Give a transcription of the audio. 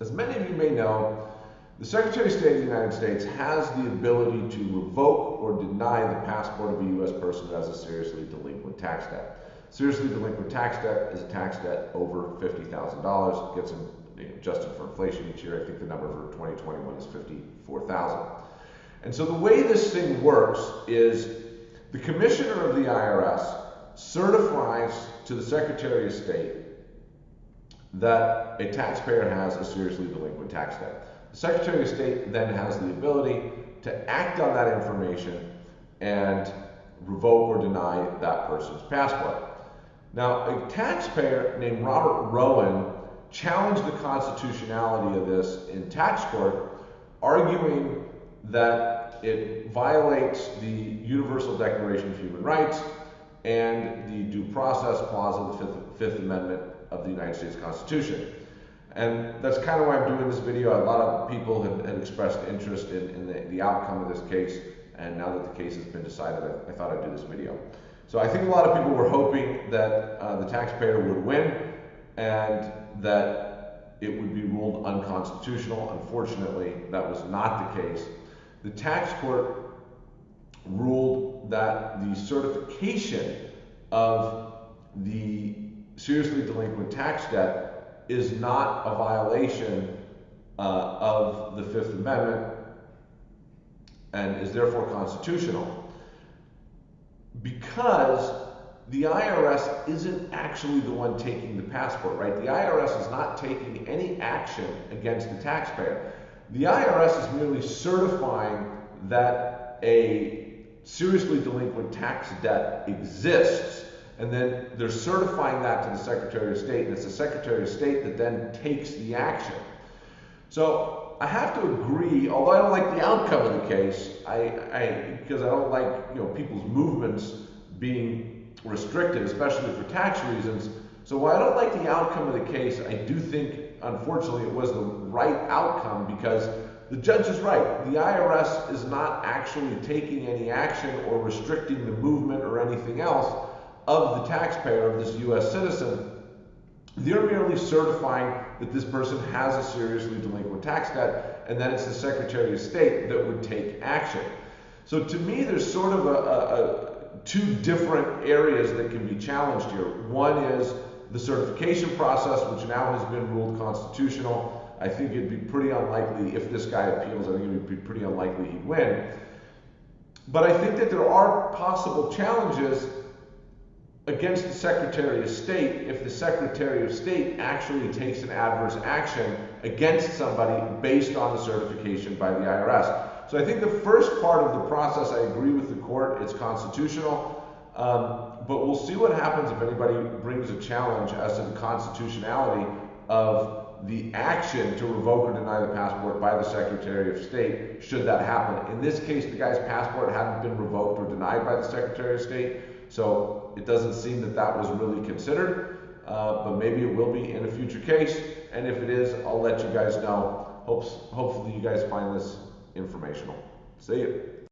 As many of you may know, the Secretary of State of the United States has the ability to revoke or deny the passport of a U.S. person who has a seriously delinquent tax debt. Seriously delinquent tax debt is a tax debt over $50,000. It gets adjusted for inflation each year. I think the number for 2021 is 54,000. And so the way this thing works is the commissioner of the IRS certifies to the Secretary of State that a taxpayer has a seriously delinquent tax debt. The Secretary of State then has the ability to act on that information and revoke or deny that person's passport. Now, a taxpayer named Robert Rowen challenged the constitutionality of this in tax court, arguing that it violates the Universal Declaration of Human Rights and the Due Process Clause of the Fifth, Fifth Amendment of the United States Constitution. And that's kind of why I'm doing this video. A lot of people have, expressed interest in, in the, the, outcome of this case, and now that the case has been decided, I, I thought I'd do this video. So I think a lot of people were hoping that uh, the taxpayer would win and that it would be ruled unconstitutional. Unfortunately, that was not the case. The tax court ruled that the certification of the seriously delinquent tax debt is not a violation uh, of the Fifth Amendment and is therefore constitutional because the IRS isn't actually the one taking the passport, right? The IRS is not taking any action against the taxpayer. The IRS is merely certifying that a seriously delinquent tax debt exists, and then they're certifying that to the Secretary of State, and it's the Secretary of State that then takes the action. So I have to agree, although I don't like the outcome of the case, I, I because I don't like you know people's movements being restricted, especially for tax reasons. So while I don't like the outcome of the case, I do think, unfortunately, it was the right outcome because the judge is right. The IRS is not actually taking any action or restricting the movement or anything else of the taxpayer, of this U.S. citizen. They're merely certifying that this person has a seriously delinquent tax debt, and then it's the Secretary of State that would take action. So to me, there's sort of a, a, a two different areas that can be challenged here. One is the certification process, which now has been ruled constitutional. I think it'd be pretty unlikely if this guy appeals, I think it would be pretty unlikely he'd win. But I think that there are possible challenges against the Secretary of State if the Secretary of State actually takes an adverse action against somebody based on the certification by the IRS. So I think the first part of the process, I agree with the court, it's constitutional. Um, but we'll see what happens if anybody brings a challenge as to the constitutionality of the action to revoke or deny the passport by the Secretary of State, should that happen. In this case, the guy's passport hadn't been revoked or denied by the Secretary of State, so it doesn't seem that that was really considered, uh, but maybe it will be in a future case, and if it is, I'll let you guys know. Hopes, hopefully you guys find this informational. See you.